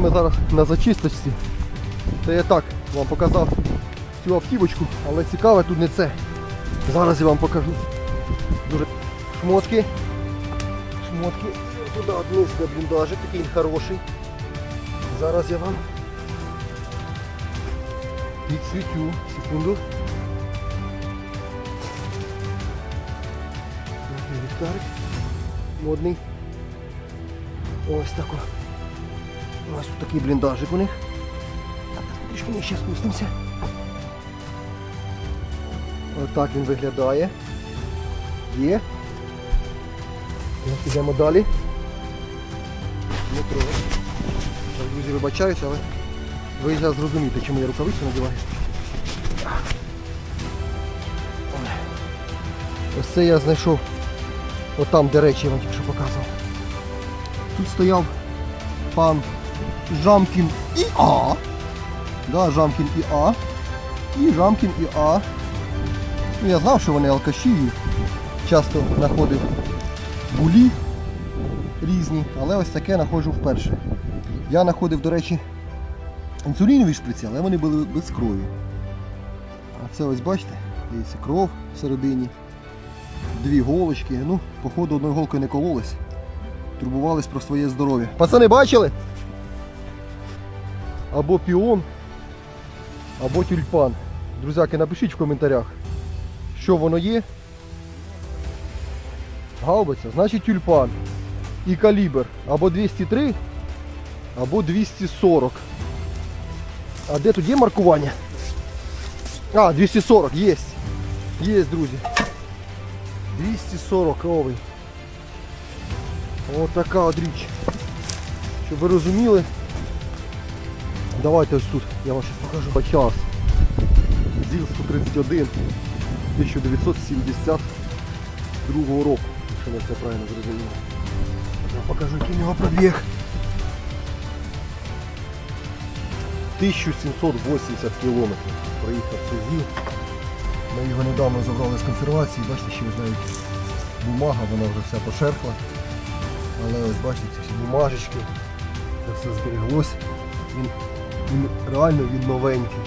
Ми зараз на зачисточці. Це я так вам показав цю автівочку, але цікаве тут не це. Зараз я вам покажу. Дуже шмотки. Шмотки. Туди вниз на бліндажик, такий хороший. Зараз я вам підсвітю. Секунду. Такий Ліхтарик. Модний. Ось тако. Ось тут такий бліндажик у них. Так, трішки нижче спустимося. Отак він виглядає. Є. Так, Ідемо далі. Так, друзі, вибачаюся, але ви зараз зрозумієте, чому я рукавицю надіваю. Ось це я знайшов. Отам, де речі я вам тільки що показував. Тут стояв пан Жамкін ІА. Да, Жамкін ІА. І Жамкін ІА. Ну, я знав, що вони алкаші і часто знаходив булі різні, але ось таке знаходжу вперше. Я знаходив, до речі, інсулінові шприці, але вони були без крові. А це ось бачите, дивіться, кров всередині, дві голочки. Ну, походу одною голкою не кололись. Турбувались про своє здоров'я. Пацани бачили? Або піон, або тюльпан. Друзяки, напишіть в коментарях, що воно є. Гаубиця, значить тюльпан. І калібр або 203, або 240. А де тут є маркування? А, 240, є. Є, друзі. 240 кровий. Ось така от річ. Щоб ви розуміли. Давайте ось тут, я вам щось покажу. По час. ЗІЛ 131 1972 року, якщо я це правильно зрозумів. Я покажу, який в нього пробіг. 1780 кілометрів проїхав цей ЗІЛ. Ми його недавно забрали з консервації, бачите, ще навіть бумага, вона вже вся пошерхла. Але ось бачите, ці бумажечки, це все зберіглось. Він, він реально він новенький.